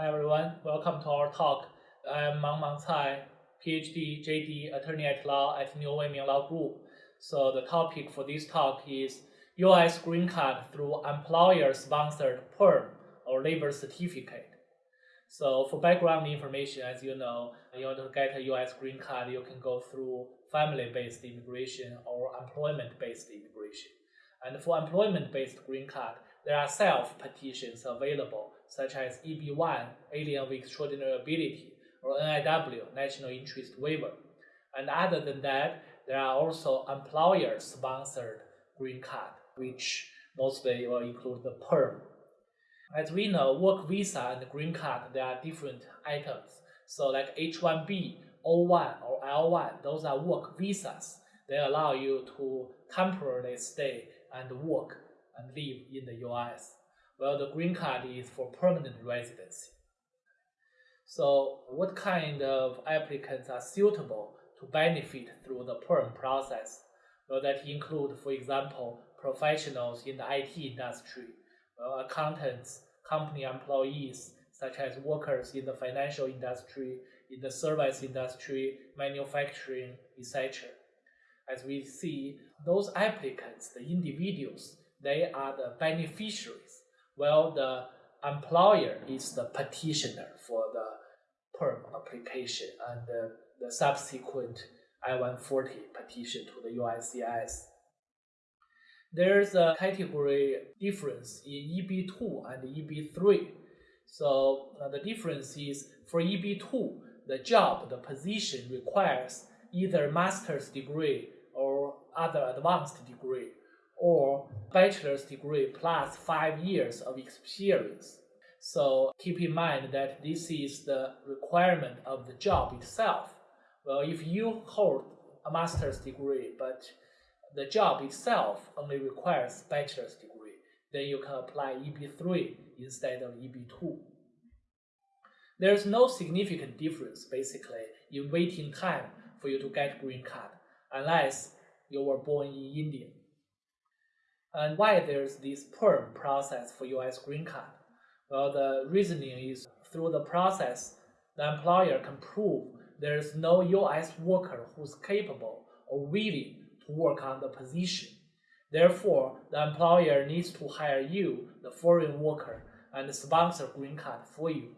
Hi everyone, welcome to our talk. I'm Mang Mang Cai, PhD, JD, attorney at law at New Weiming Law Group. So the topic for this talk is US green card through employer-sponsored PERM or labor certificate. So for background information, as you know, in order to get a US green card, you can go through family-based immigration or employment-based immigration. And for employment-based green card, there are self-petitions available, such as EB-1, Alien with Extraordinary Ability, or NIW, National Interest Waiver. And other than that, there are also employer-sponsored green card, which mostly will include the PERM. As we know, work visa and green card, they are different items. So like H-1B, O-1, or L-1, those are work visas. They allow you to temporarily stay and work and live in the US. Well, the green card is for permanent residency. So what kind of applicants are suitable to benefit through the PERM process? Well, that include, for example, professionals in the IT industry, well, accountants, company employees, such as workers in the financial industry, in the service industry, manufacturing, etc. As we see, those applicants, the individuals, they are the beneficiaries, while the employer is the petitioner for the PERM application and the, the subsequent I-140 petition to the USCIS. There's a category difference in EB2 and EB3. So uh, the difference is for EB2, the job, the position requires either master's degree or other advanced degree or bachelor's degree plus five years of experience. So keep in mind that this is the requirement of the job itself. Well, if you hold a master's degree, but the job itself only requires bachelor's degree, then you can apply EB3 instead of EB2. There's no significant difference, basically, in waiting time for you to get green card, unless you were born in India. And why there's this PERM process for US green card? Well, the reasoning is through the process, the employer can prove there's no US worker who's capable or willing to work on the position. Therefore, the employer needs to hire you, the foreign worker, and sponsor green card for you.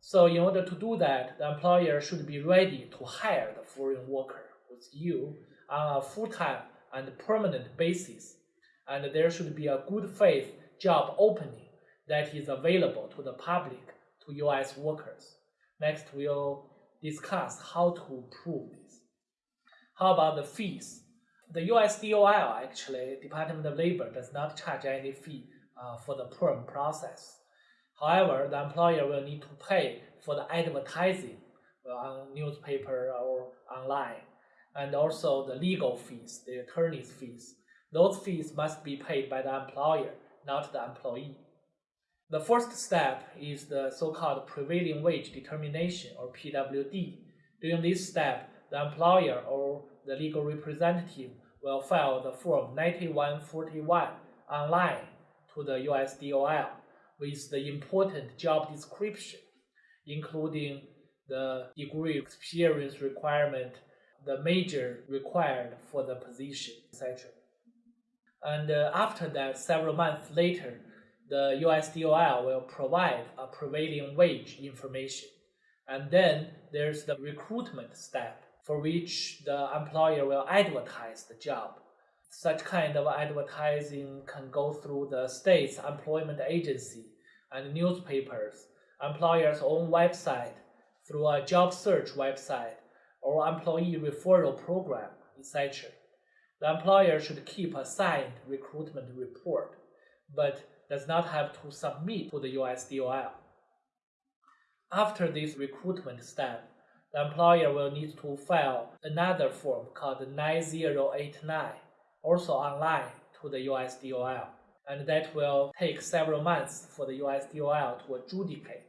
So in order to do that, the employer should be ready to hire the foreign worker with you on a full-time and permanent basis. And there should be a good faith job opening that is available to the public, to US workers. Next, we'll discuss how to prove this. How about the fees? The US DOL, actually, Department of Labor, does not charge any fee uh, for the PERM process. However, the employer will need to pay for the advertising uh, on newspaper or online, and also the legal fees, the attorney's fees. Those fees must be paid by the employer, not the employee. The first step is the so-called prevailing wage determination or PWD. During this step, the employer or the legal representative will file the Form 9141 online to the USDOL with the important job description, including the degree experience requirement, the major required for the position, etc. And uh, after that, several months later, the USDOL will provide a prevailing wage information. And then there's the recruitment step for which the employer will advertise the job. Such kind of advertising can go through the state's employment agency and newspapers, employer's own website, through a job search website, or employee referral program, etc. The employer should keep a signed recruitment report, but does not have to submit to the USDOL. After this recruitment step, the employer will need to file another form called 9089, also online to the USDOL, and that will take several months for the USDOL to adjudicate.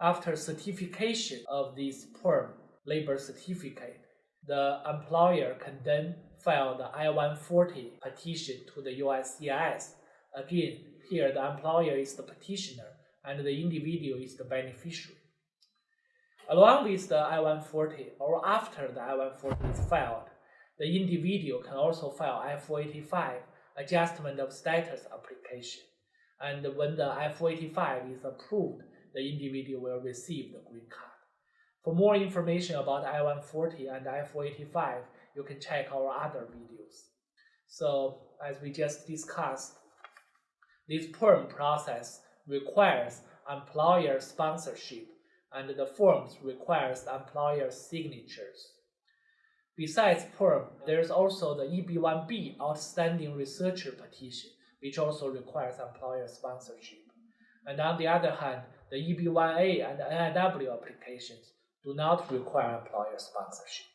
After certification of this PERM labor certificate, the employer can then file the I-140 petition to the USCIS. Again, here the employer is the petitioner and the individual is the beneficiary. Along with the I-140 or after the I-140 is filed, the individual can also file I-485 adjustment of status application. And when the I-485 is approved, the individual will receive the green card. For more information about I-140 and I-485, you can check our other videos. So as we just discussed, this PERM process requires employer sponsorship and the forms requires employer signatures. Besides PERM, there's also the EB1B Outstanding Researcher Petition, which also requires employer sponsorship. And on the other hand, the EB1A and NIW applications do not require employer sponsorship.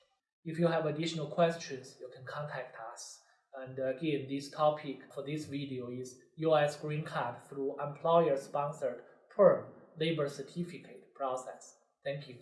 If you have additional questions, you can contact us. And again, this topic for this video is US green card through employer-sponsored PERM labor certificate process. Thank you.